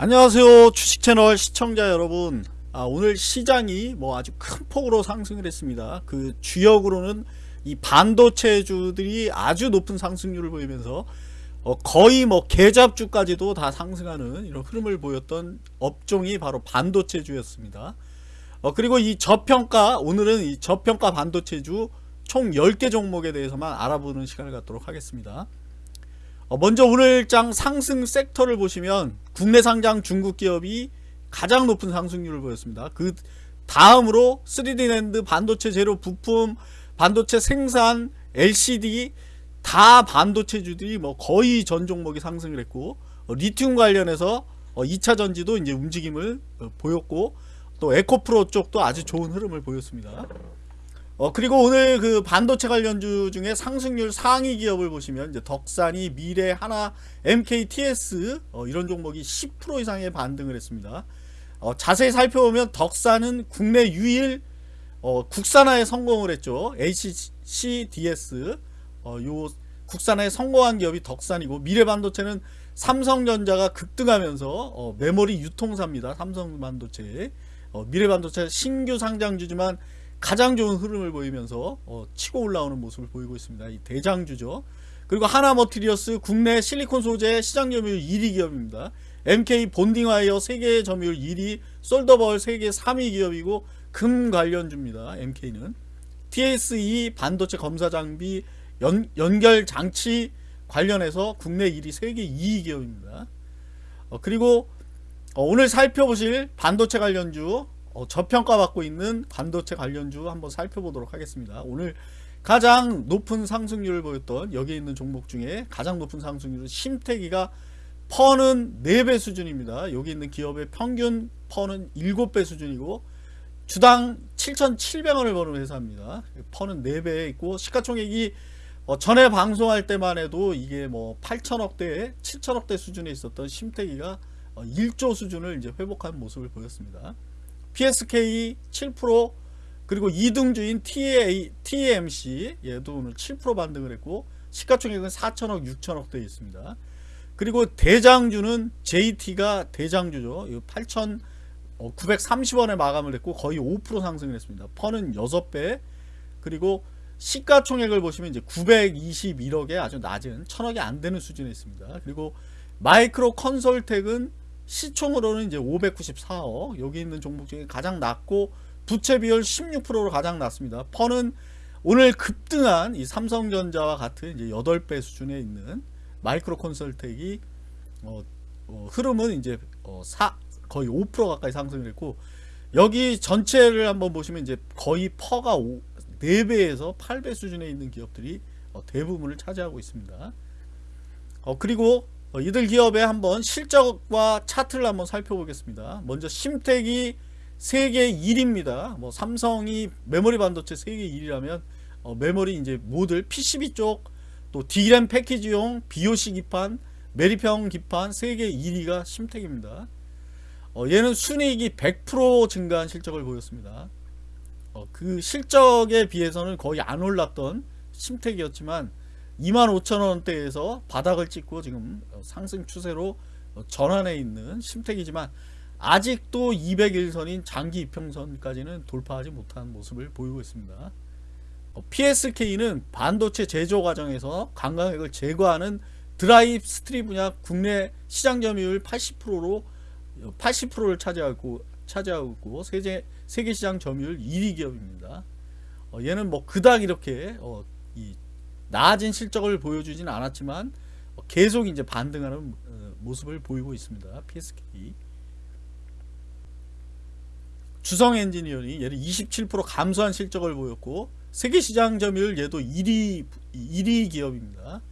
안녕하세요 주식채널 시청자 여러분. 아, 오늘 시장이 뭐 아주 큰 폭으로 상승을 했습니다. 그 주역으로는 이 반도체주들이 아주 높은 상승률을 보이면서 어, 거의 뭐 개잡주까지도 다 상승하는 이런 흐름을 보였던 업종이 바로 반도체주였습니다. 어, 그리고 이 저평가 오늘은 이 저평가 반도체주 총 10개 종목에 대해서만 알아보는 시간을 갖도록 하겠습니다. 어, 먼저 오늘 장 상승 섹터를 보시면 국내 상장 중국 기업이 가장 높은 상승률을 보였습니다. 그 다음으로 3D 랜드, 반도체 재료 부품, 반도체 생산, LCD 다 반도체주들이 뭐 거의 전 종목이 상승을 했고 어, 리튬 관련해서 2차 어, 전지도 이제 움직임을 보였고 또 에코프로 쪽도 아주 좋은 흐름을 보였습니다. 어 그리고 오늘 그 반도체 관련주 중에 상승률 상위 기업을 보시면 이제 덕산이 미래 하나 MKTS 어 이런 종목이 10% 이상의 반등을 했습니다. 어 자세히 살펴보면 덕산은 국내 유일 어 국산화에 성공을 했죠. HCDS 어요 국산화에 성공한 기업이 덕산이고 미래 반도체는 삼성전자가 급등하면서 어 메모리 유통사입니다. 삼성 반도체 어 미래 반도체 신규 상장주지만 가장 좋은 흐름을 보이면서 어, 치고 올라오는 모습을 보이고 있습니다. 이 대장주죠. 그리고 하나머티리어스 국내 실리콘 소재 시장 점유율 1위 기업입니다. MK 본딩와이어 세계 점유율 1위, 솔더벌 세계 3위 기업이고 금 관련주입니다. MK는 TSE 반도체 검사 장비 연, 연결 장치 관련해서 국내 1위 세계 2위 기업입니다. 어, 그리고 어, 오늘 살펴보실 반도체 관련주 어, 저평가받고 있는 반도체 관련주 한번 살펴보도록 하겠습니다. 오늘 가장 높은 상승률을 보였던 여기 있는 종목 중에 가장 높은 상승률은 심태기가 퍼는 4배 수준입니다. 여기 있는 기업의 평균 퍼는 7배 수준이고 주당 7,700원을 버는 회사입니다. 퍼는 4배 있고 시가총액이 어, 전에 방송할 때만 해도 이게 뭐 8천억대, 7천억대 수준에 있었던 심태기가 어, 1조 수준을 이제 회복한 모습을 보였습니다. PSK 7% 그리고 2등주인 TA, TMC 얘도 오늘 7% 반등을 했고 시가총액은 4천억 6천억 대 있습니다. 그리고 대장주는 JT가 대장주죠. 8,930원에 마감을 했고 거의 5% 상승을 했습니다. 퍼는 6배 그리고 시가총액을 보시면 이제 921억에 아주 낮은 천억이 안 되는 수준에 있습니다. 그리고 마이크로컨텍솔은 시총으로는 이제 594억 여기 있는 종목 중에 가장 낮고 부채 비율 16%로 가장 낮습니다. PER는 오늘 급등한 이 삼성전자와 같은 이제 8배 수준에 있는 마이크로컨텍솔이 어, 어, 흐름은 이제 어, 사, 거의 5% 가까이 상승을 했고 여기 전체를 한번 보시면 이제 거의 PER가 5, 4배에서 8배 수준에 있는 기업들이 어, 대부분을 차지하고 있습니다. 어, 그리고 어, 이들 기업의 한번 실적과 차트를 한번 살펴보겠습니다. 먼저 심택이 세계 1위입니다. 뭐 삼성이 메모리 반도체 세계 1위라면 어, 메모리 이제 모듈 PCB 쪽 또 D램 패키지용 BOC 기판 메리평 기판 세계 1위가 심택입니다. 어, 얘는 순이익이 100% 증가한 실적을 보였습니다. 어, 그 실적에 비해서는 거의 안 올랐던 심텍이었지만 25,000원대에서 바닥을 찍고 지금 상승 추세로 전환해 있는 심텍이지만 아직도 200일선인 장기 이평선까지는 돌파하지 못한 모습을 보이고 있습니다. PSK는 반도체 제조 과정에서 감광액을 제거하는 dry strip 분야 국내 시장 점유율 80%로 80%를 차지하고 차지하고 있고 세계 세계 시장 점유율 1위 기업입니다. 어, 얘는 뭐 그닥 이렇게 어, 이 나아진 실적을 보여주지는 않았지만 계속 이제 반등하는 어, 모습을 보이고 있습니다. PSK 주성 엔지니어링 얘를 27% 감소한 실적을 보였고 세계 시장 점유율 얘도 1위 1위 기업입니다.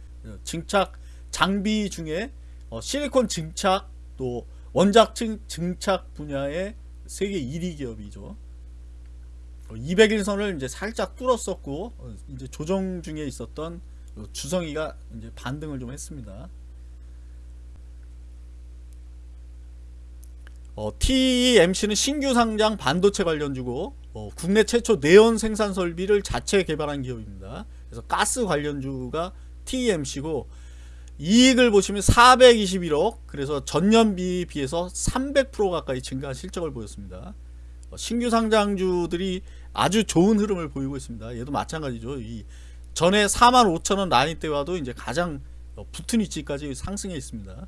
증착 장비 중에 어, 실리콘 증착 또 원작 증착 분야의 세계 1위 기업이죠. 200일선을 이제 살짝 뚫었었고 어, 이제 조정 중에 있었던 주성이가 이제 반등을 좀 했습니다. 어, TMC는 신규 상장 반도체 관련주고 어, 국내 최초 내연 생산 설비를 자체 개발한 기업입니다. 그래서 가스 관련주가 TMC고 이익을 보시면 421억 그래서 전년 비 비해서 300% 가까이 증가한 실적을 보였습니다. 어, 신규 상장주들이 아주 좋은 흐름을 보이고 있습니다. 얘도 마찬가지죠. 이 전에 45,000원 라인 때와도 이제 가장 어, 붙은 위치까지 상승해 있습니다.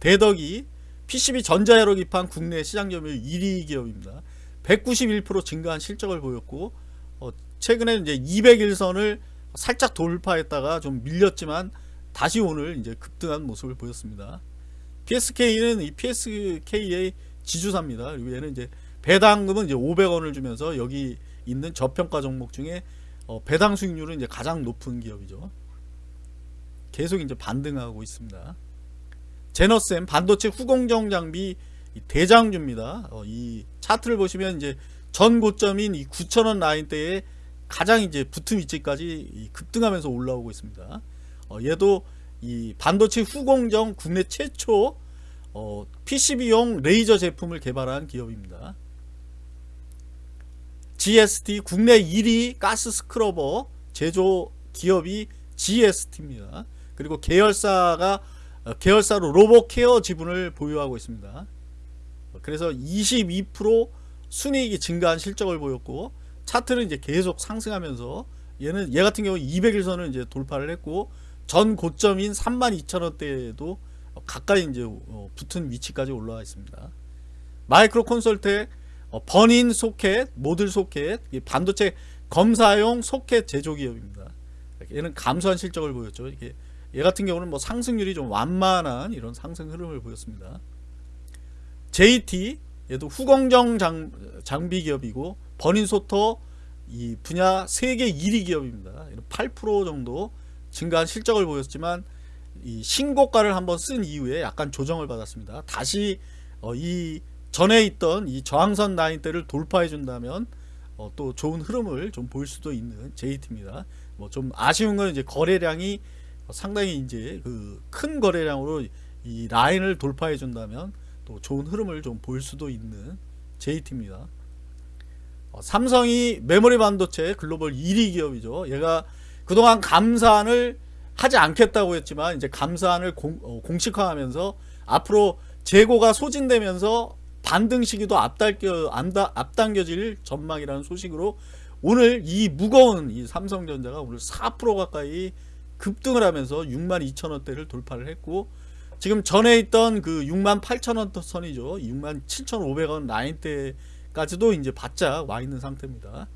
대덕이 PCB 전자회로 기판 국내 시장 점유율 1위 기업입니다. 191% 증가한 실적을 보였고 어, 최근에 이제 200일선을 살짝 돌파했다가 좀 밀렸지만 다시 오늘 이제 급등한 모습을 보였습니다. PSK는 이 PSK의 지주사입니다. 그리고 얘는 이제 배당금은 이제 500원을 주면서 여기 있는 저평가 종목 중에 어, 배당 수익률은 이제 가장 높은 기업이죠. 계속 이제 반등하고 있습니다. 제너셈 반도체 후공정 장비 이 대장주입니다. 어, 이 차트를 보시면 이제 전 고점인 이 9,000원 라인대에 가장 이제 붙은 위치까지 이 급등하면서 올라오고 있습니다. 어, 얘도 이 반도체 후공정 국내 최초 어, PCB용 레이저 제품을 개발한 기업입니다. GST 국내 1위 가스 스크러버 제조 기업이 GST입니다. 그리고 계열사가 어, 계열사로 로보케어 지분을 보유하고 있습니다. 그래서 22% 순이익이 증가한 실적을 보였고 차트는 이제 계속 상승하면서 얘는 얘 같은 경우 200일선을 이제 돌파를 했고 전 고점인 32,000원대에도 가까이 이제 어, 붙은 위치까지 올라와 있습니다. 마이크로 콘솔텍 어, 버닌 소켓, 모듈 소켓, 이 반도체 검사용 소켓 제조 기업입니다. 얘는 감소한 실적을 보였죠. 이게 얘 같은 경우는 뭐 상승률이 좀 완만한 이런 상승 흐름을 보였습니다. JT 얘도 후공정 장, 장비 기업이고 버닌 소터 이 분야 세계 1위 기업입니다. 8% 정도 증가한 실적을 보였지만 이 신고가를 한번 쓴 이후에 약간 조정을 받았습니다. 다시 어, 이 전에 있던 이 저항선 라인대를 돌파해 준다면 어, 또 좋은 흐름을 좀 보일 수도 있는 JT입니다. 뭐 좀 아쉬운 건 이제 거래량이 상당히 이제 그 큰 거래량으로 이 라인을 돌파해 준다면 또 좋은 흐름을 좀 보일 수도 있는 JT입니다. 어, 삼성이 메모리 반도체 글로벌 1위 기업이죠. 얘가 그동안 감산을 하지 않겠다고 했지만 이제 감산을 공, 어, 공식화하면서 앞으로 재고가 소진되면서 반등 시기도 앞당겨, 앞당겨질 전망이라는 소식으로 오늘 이 무거운 이 삼성전자가 오늘 4% 가까이 급등을 하면서 62,000원대를 돌파를 했고 지금 전에 있던 그 68,000원 선이죠. 67,500원 라인대까지도 이제 바짝 와 있는 상태입니다.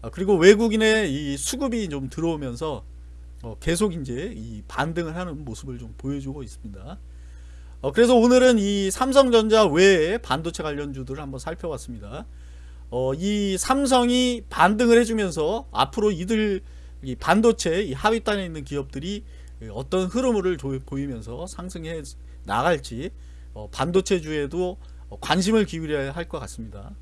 아, 그리고 외국인의 이 수급이 좀 들어오면서 어, 계속 이제 이 반등을 하는 모습을 좀 보여주고 있습니다. 어, 그래서 오늘은 이 삼성전자 외에 반도체 관련주들을 한번 살펴봤습니다. 어, 이 삼성이 반등을 해주면서 앞으로 이들 이 반도체 이 하위단에 있는 기업들이 어떤 흐름을 보이면서 상승해 나갈지 어, 반도체주에도 관심을 기울여야 할 것 같습니다.